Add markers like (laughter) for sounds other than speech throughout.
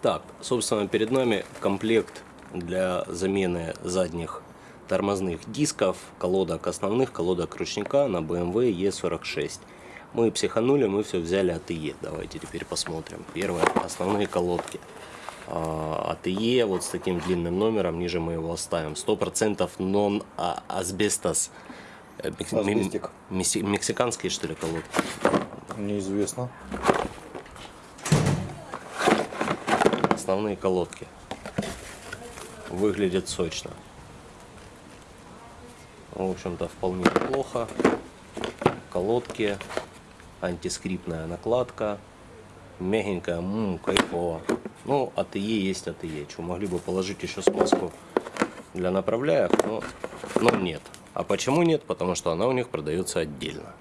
Так, собственно, перед нами комплект для замены задних тормозных дисков, колодок основных, колодок ручника на BMW E46. Мы психанули, мы все взяли от ИЕ. Давайте теперь посмотрим. Первое, основные колодки. А, от ИЕ, вот с таким длинным номером, ниже мы его оставим. 100% нон-асбестос. Э. Мексиканские, что ли, колодки? Неизвестно. Основные колодки. Выглядят сочно. В общем-то, вполне неплохо. Колодки, антискриптная накладка, мягенькая, ммм, кайфово. Ну, АТЕ есть АТЕ. Что, могли бы положить еще смазку для направляек, но, но нет. А почему нет? Потому что она у них продается отдельно.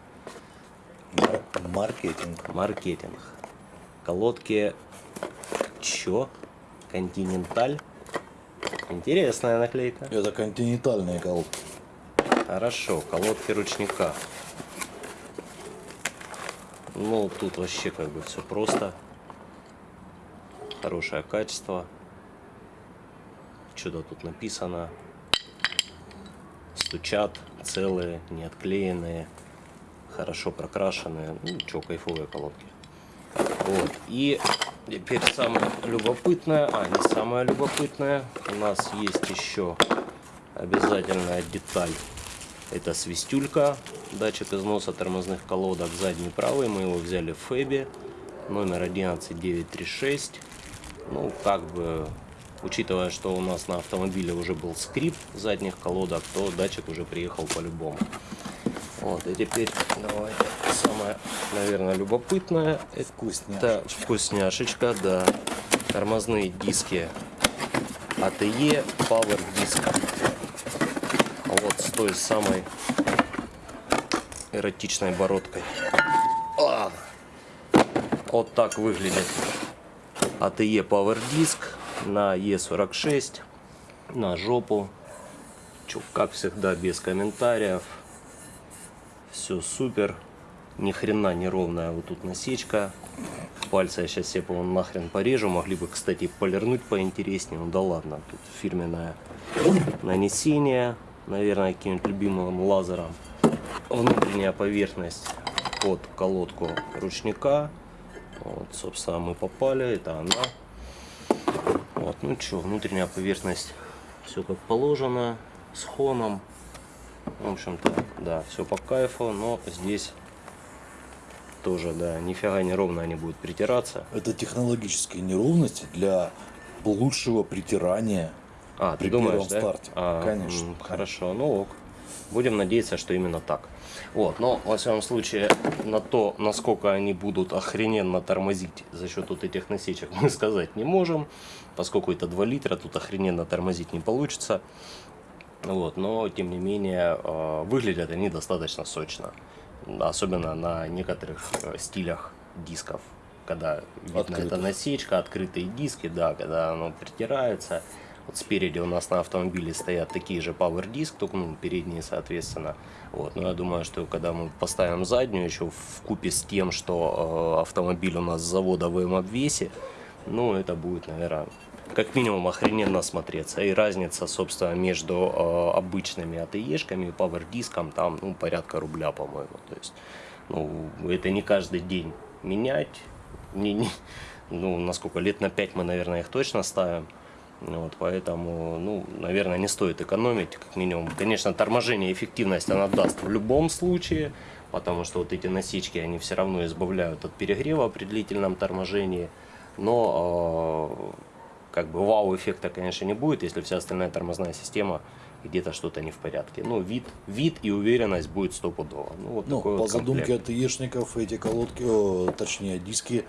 Мар- Маркетинг. Маркетинг. Колодки Чё? Континенталь? Интересная наклейка. Это континентальные колодки. Хорошо, колодки ручника. Ну, тут вообще как бы все просто. Хорошее качество. Что-то тут написано. Стучат, целые, не отклеенные, хорошо прокрашенные. Ну, что, кайфовые колодки. Вот. И теперь самое любопытное, а не самое любопытное, у нас есть еще обязательная деталь. Это свистюлька, датчик износа тормозных колодок, задний правый, мы его взяли в Фэбе, номер 11936. Ну, как бы, учитывая, что у нас на автомобиле уже был скрипт задних колодок, то датчик уже приехал по-любому. Вот, и теперь давайте самое, наверное, любопытное. Это вкусняшечка, да. Тормозные диски АТЕ Power Disc. Вот с той самой эротичной бородкой. А! Вот так выглядит АТЕ Power Disc на Е46 на жопу. Чё, как всегда, без комментариев. Все супер. Ни хрена не ровная вот тут насечка. Пальцы я сейчас себе, по-моему, нахрен порежу. Могли бы, кстати, полирнуть поинтереснее. Ну да ладно, тут фирменное нанесение. Наверное, каким-нибудь любимым лазером. Внутренняя поверхность под колодку ручника. Вот, собственно, мы попали. Это она. Вот, ну что, внутренняя поверхность все как положено. С хоном. В общем-то, да, все по кайфу, но здесь тоже, да, нифига не ровно они будут притираться. Это технологические неровности для лучшего притирания А, при ты думаешь, первом да? старте. А, Конечно. Хорошо, ну ок. Будем надеяться, что именно так. Вот, но, во всяком случае, на то, насколько они будут охрененно тормозить за счет вот этих насечек, (laughs) мы сказать не можем, поскольку это 2 литра, тут охрененно тормозить не получится. Вот, но, тем не менее, э, выглядят они достаточно сочно. Особенно на некоторых э, стилях дисков. Когда видно Открытых. эта насечка, открытые диски, да, когда оно притирается. Вот спереди у нас на автомобиле стоят такие же Power Disc, только ну, передние, соответственно. Вот. Но я думаю, что когда мы поставим заднюю, еще в купе с тем, что э, автомобиль у нас с завода в М-обвесе, ну, это будет, наверное, как минимум охрененно смотреться. И разница, собственно, между э, обычными АТЕшками и Power диском там, ну, порядка рубля, по-моему. То есть, ну, это не каждый день менять. Не, не, ну, насколько, лет на 5 мы, наверное, их точно ставим. Вот, поэтому, ну, наверное, не стоит экономить, как минимум. Конечно, торможение, эффективность она даст в любом случае, потому что вот эти насечки, они все равно избавляют от перегрева при длительном торможении. Но, э, как бы, вау-эффекта, конечно, не будет, если вся остальная тормозная система где-то что-то не в порядке. Ну, вид, вид и уверенность будет стопудово. Ну, вот Ну, такой по вот комплект. задумке АТЕшников эти колодки, о, точнее диски,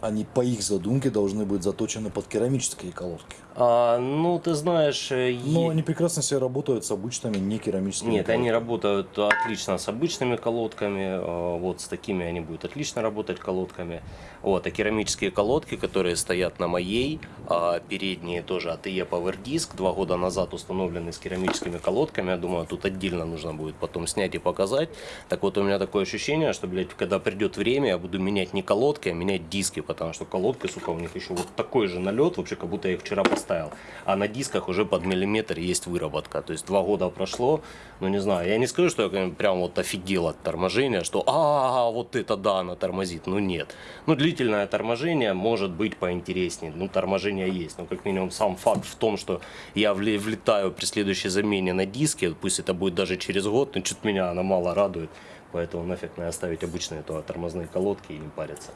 они по их задумке должны быть заточены под керамические колодки. А, ну, ты знаешь, э, Но е- они прекрасно себе работают с обычными не керамическими Нет, они колодками. работают отлично с обычными колодками, э, вот с такими они будут отлично работать колодками. Вот, а керамические колодки, которые стоят на моей, а передние тоже ATE Power Disc, два года назад установлены с керамическими колодками, я думаю, тут отдельно нужно будет потом снять и показать. Так вот, у меня такое ощущение, что, блядь, когда придет время, я буду менять не колодки, а менять диски, потому что колодки, сука, у них еще вот такой же налет, вообще, как будто я их вчера поставил, а на дисках уже под миллиметр есть выработка, то есть два года прошло, ну, не знаю, я не скажу, что я прям вот офигел от торможения, что, а, вот это да, она тормозит, ну, нет. Ну, длительное торможение может быть поинтереснее, ну, торможение есть, но как минимум сам факт в том, что я влетаю при следующей замене на диске, пусть это будет даже через год, но что-то меня она мало радует, поэтому нафиг мне оставить обычные то, тормозные колодки и не париться.